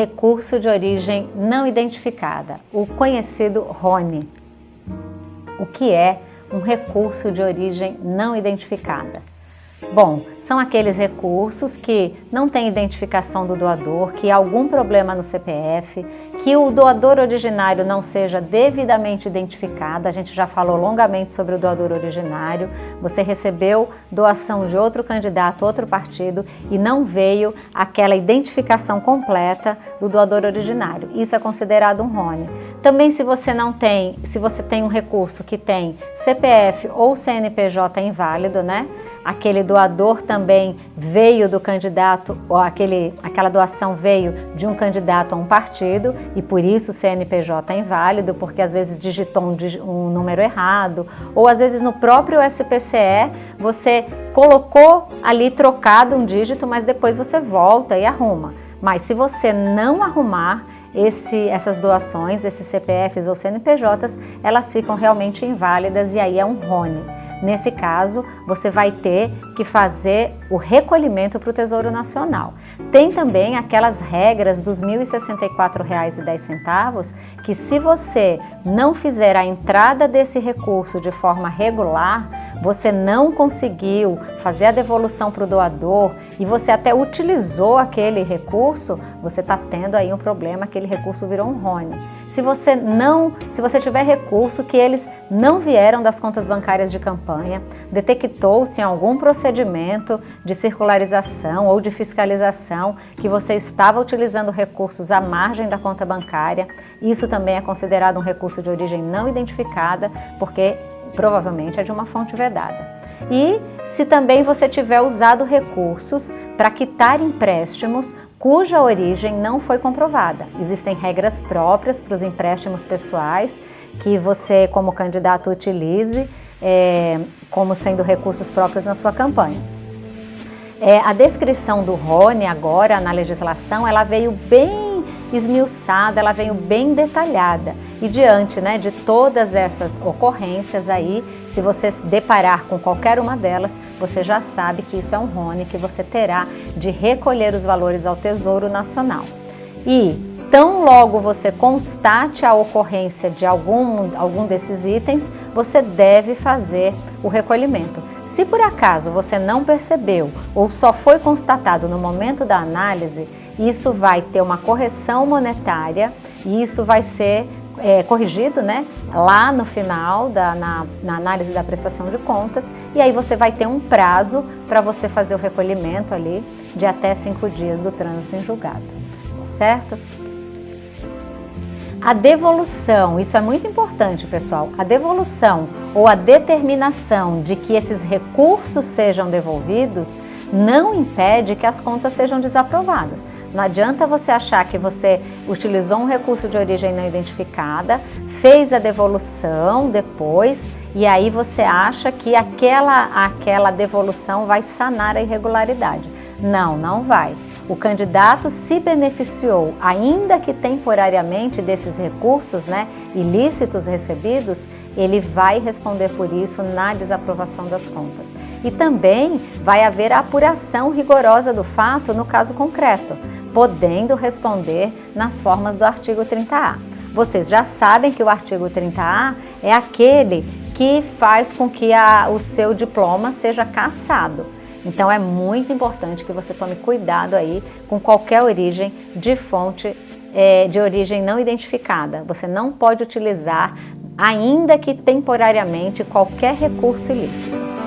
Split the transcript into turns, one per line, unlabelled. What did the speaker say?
recurso de origem não identificada, o conhecido RONE. O que é um recurso de origem não identificada? Bom, são aqueles recursos que não têm identificação do doador, que há algum problema no CPF, que o doador originário não seja devidamente identificado. A gente já falou longamente sobre o doador originário. Você recebeu doação de outro candidato, outro partido e não veio aquela identificação completa do doador originário. Isso é considerado um RONE. Também se você não tem, se você tem um recurso que tem CPF ou CNPJ inválido, né? Aquele doador também veio do candidato, ou aquele, aquela doação veio de um candidato a um partido e por isso o CNPJ é inválido, porque às vezes digitou um, um número errado, ou às vezes no próprio SPCE você colocou ali trocado um dígito, mas depois você volta e arruma. Mas se você não arrumar, esse, essas doações, esses CPFs ou CNPJs, elas ficam realmente inválidas e aí é um RONE. Nesse caso, você vai ter que fazer o recolhimento para o Tesouro Nacional. Tem também aquelas regras dos R$ 1.064,10 que se você não fizer a entrada desse recurso de forma regular, você não conseguiu fazer a devolução para o doador e você até utilizou aquele recurso, você está tendo aí um problema, aquele recurso virou um RONE. Se você não, se você tiver recurso que eles não vieram das contas bancárias de campanha, detectou-se em algum procedimento de circularização ou de fiscalização que você estava utilizando recursos à margem da conta bancária, isso também é considerado um recurso de origem não identificada, porque provavelmente é de uma fonte vedada. E se também você tiver usado recursos para quitar empréstimos cuja origem não foi comprovada. Existem regras próprias para os empréstimos pessoais que você, como candidato, utilize é, como sendo recursos próprios na sua campanha. É, a descrição do Rony agora na legislação, ela veio bem esmiuçada, ela veio bem detalhada. E diante né, de todas essas ocorrências aí, se você se deparar com qualquer uma delas, você já sabe que isso é um RONE que você terá de recolher os valores ao Tesouro Nacional. E tão logo você constate a ocorrência de algum, algum desses itens, você deve fazer o recolhimento. Se por acaso você não percebeu ou só foi constatado no momento da análise, isso vai ter uma correção monetária e isso vai ser é, corrigido né, lá no final, da, na, na, análise da prestação de contas, e aí você vai ter um prazo para você fazer o recolhimento ali de até cinco dias do trânsito em julgado, certo? A devolução, isso é muito importante, pessoal, a devolução ou a determinação de que esses recursos sejam devolvidos não impede que as contas sejam desaprovadas. Não adianta você achar que você utilizou um recurso de origem não identificada, fez a devolução depois e aí você acha que aquela, aquela devolução vai sanar a irregularidade. Não, não vai o candidato se beneficiou, ainda que temporariamente, desses recursos né, ilícitos recebidos, ele vai responder por isso na desaprovação das contas. E também vai haver a apuração rigorosa do fato no caso concreto, podendo responder nas formas do artigo 30A. Vocês já sabem que o artigo 30A é aquele que faz com que a, o seu diploma seja cassado. Então é muito importante que você tome cuidado aí com qualquer origem de fonte é, de origem não identificada. Você não pode utilizar, ainda que temporariamente, qualquer recurso ilícito.